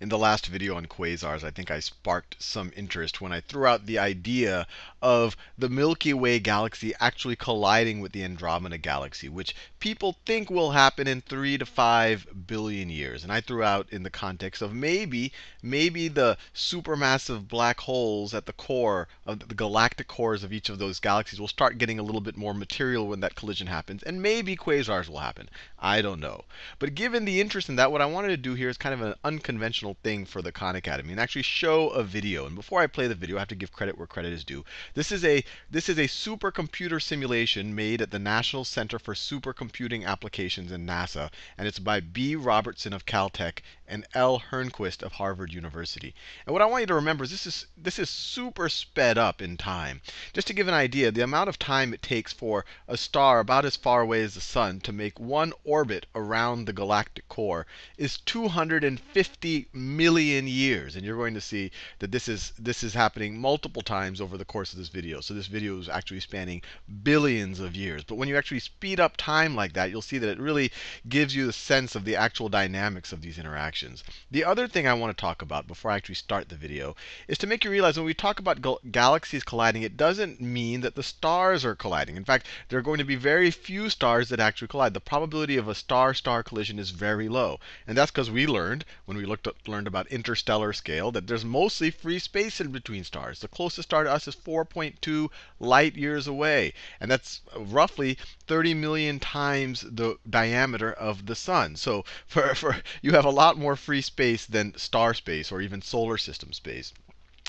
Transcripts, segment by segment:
in the last video on quasars, I think I sparked some interest when I threw out the idea of the Milky Way galaxy actually colliding with the Andromeda galaxy, which people think will happen in 3 to 5 billion years. And I threw out in the context of maybe maybe the supermassive black holes at the core of the galactic cores of each of those galaxies will start getting a little bit more material when that collision happens, and maybe quasars will happen. I don't know. But given the interest in that, what I wanted to do here is kind of an unconventional thing for the Khan Academy and actually show a video. And before I play the video, I have to give credit where credit is due. This is a this is a supercomputer simulation made at the National Center for Supercomputing Applications in NASA, and it's by B. Robertson of Caltech and L. Hernquist of Harvard University. And what I want you to remember is this is this is super sped up in time. Just to give an idea, the amount of time it takes for a star about as far away as the sun to make one orbit around the galactic core is 250 million years. And you're going to see that this is this is happening multiple times over the course of this video. So this video is actually spanning billions of years. But when you actually speed up time like that, you'll see that it really gives you the sense of the actual dynamics of these interactions. The other thing I want to talk about before I actually start the video is to make you realize when we talk about gal galaxies colliding, it doesn't mean that the stars are colliding. In fact, there are going to be very few stars that actually collide. The probability of a star-star collision is very low. And that's because we learned, when we looked at, learned about interstellar scale, that there's mostly free space in between stars. The closest star to us is 4.2 light years away. And that's roughly 30 million times the diameter of the sun. So for, for you have a lot more free space than star space or even solar system space.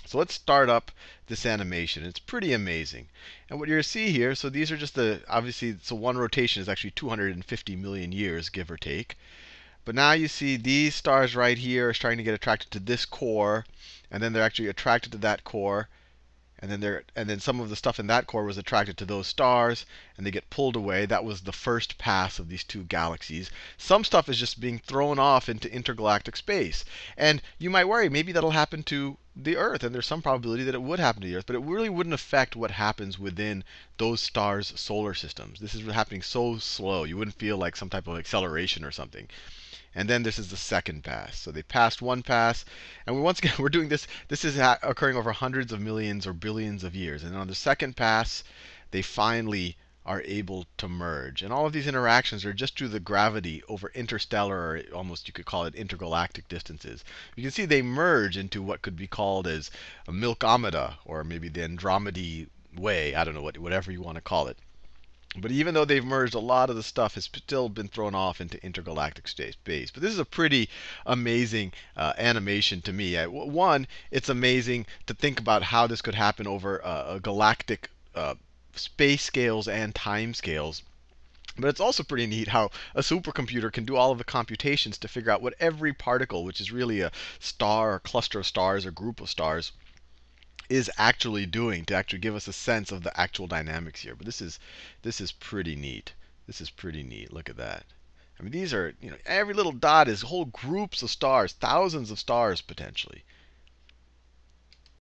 So let's start up this animation. It's pretty amazing. And what you're see here, so these are just the, obviously, so one rotation is actually 250 million years, give or take. But now you see these stars right here are starting to get attracted to this core, and then they're actually attracted to that core and then there and then some of the stuff in that core was attracted to those stars and they get pulled away. That was the first pass of these two galaxies. Some stuff is just being thrown off into intergalactic space. And you might worry maybe that'll happen to the earth and there's some probability that it would happen to the earth but it really wouldn't affect what happens within those stars solar systems this is happening so slow you wouldn't feel like some type of acceleration or something and then this is the second pass. So they passed one pass. And we, once again, we're doing this. This is occurring over hundreds of millions or billions of years. And on the second pass, they finally are able to merge. And all of these interactions are just due to the gravity over interstellar, or almost you could call it intergalactic distances. You can see they merge into what could be called as a Milkomeda, or maybe the Andromedy way. I don't know what, whatever you want to call it. But even though they've merged, a lot of the stuff has still been thrown off into intergalactic space. But this is a pretty amazing uh, animation to me. one, it's amazing to think about how this could happen over uh, galactic uh, space scales and time scales. But it's also pretty neat how a supercomputer can do all of the computations to figure out what every particle, which is really a star or cluster of stars or group of stars, is actually doing to actually give us a sense of the actual dynamics here. But this is this is pretty neat. This is pretty neat. Look at that. I mean, these are, you know, every little dot is whole groups of stars, thousands of stars potentially.